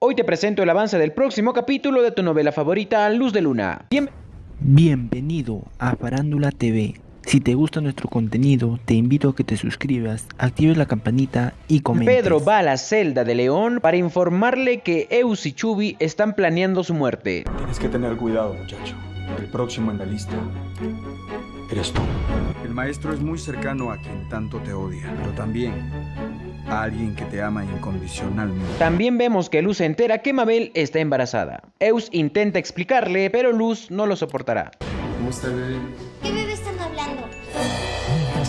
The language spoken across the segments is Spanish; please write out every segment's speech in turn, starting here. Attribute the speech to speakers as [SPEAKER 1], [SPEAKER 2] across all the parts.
[SPEAKER 1] Hoy te presento el avance del próximo capítulo de tu novela favorita, Luz de Luna. Bien...
[SPEAKER 2] Bienvenido a Farándula TV. Si te gusta nuestro contenido, te invito a que te suscribas, actives la campanita y comentes.
[SPEAKER 1] Pedro va a la celda de León para informarle que Eus y Chubi están planeando su muerte.
[SPEAKER 3] Tienes que tener cuidado, muchacho. El próximo en la lista eres tú.
[SPEAKER 4] El maestro es muy cercano a quien tanto te odia, pero también a alguien que te ama incondicionalmente.
[SPEAKER 1] También vemos que Luz se entera que Mabel está embarazada. Eus intenta explicarle, pero Luz no lo soportará.
[SPEAKER 5] ¿Cómo está bebé?
[SPEAKER 6] ¿Qué bebé están hablando?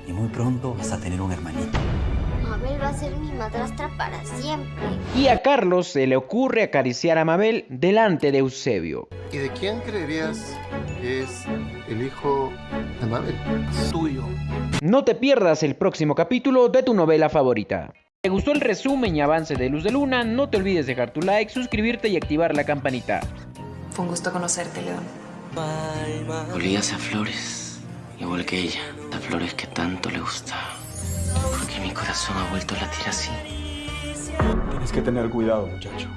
[SPEAKER 5] Y muy pronto vas a tener un hermanito.
[SPEAKER 6] Mabel va a ser mi madrastra para siempre.
[SPEAKER 1] Y a Carlos se le ocurre acariciar a Mabel delante de Eusebio.
[SPEAKER 7] ¿Y de quién creerías que es el hijo de Mabel?
[SPEAKER 5] Tuyo.
[SPEAKER 1] No te pierdas el próximo capítulo de tu novela favorita. Si te gustó el resumen y avance de Luz de Luna, no te olvides dejar tu like, suscribirte y activar la campanita.
[SPEAKER 8] Fue un gusto conocerte, León.
[SPEAKER 9] Olías a flores, igual que ella, las flores que tanto le gustaba. Corazón ha vuelto a latir así.
[SPEAKER 3] Tienes que tener cuidado, muchacho.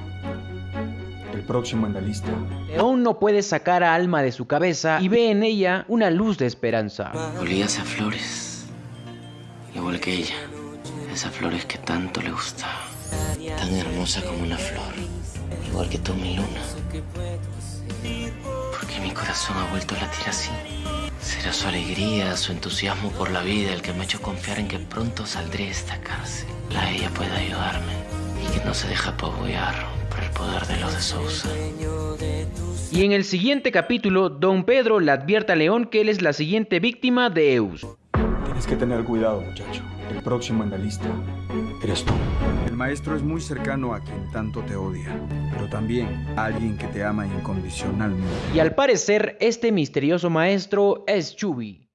[SPEAKER 3] El próximo en la lista.
[SPEAKER 1] León no puede sacar a Alma de su cabeza y ve en ella una luz de esperanza.
[SPEAKER 9] Olías a flores, igual que ella, esas flores que tanto le gustaba. Tan hermosa como una flor, igual que tú, mi luna. Mi corazón ha vuelto a latir así. Será su alegría, su entusiasmo por la vida el que me ha hecho confiar en que pronto saldré de esta cárcel. La ella puede ayudarme y que no se deja apabullar por el poder de los de Sousa.
[SPEAKER 1] Y en el siguiente capítulo, Don Pedro le advierte a León que él es la siguiente víctima de Eus.
[SPEAKER 3] Tienes que tener cuidado, muchacho. El próximo en la lista eres tú.
[SPEAKER 4] El maestro es muy cercano a quien tanto te odia, pero también a alguien que te ama incondicionalmente.
[SPEAKER 1] Y al parecer, este misterioso maestro es Chubi.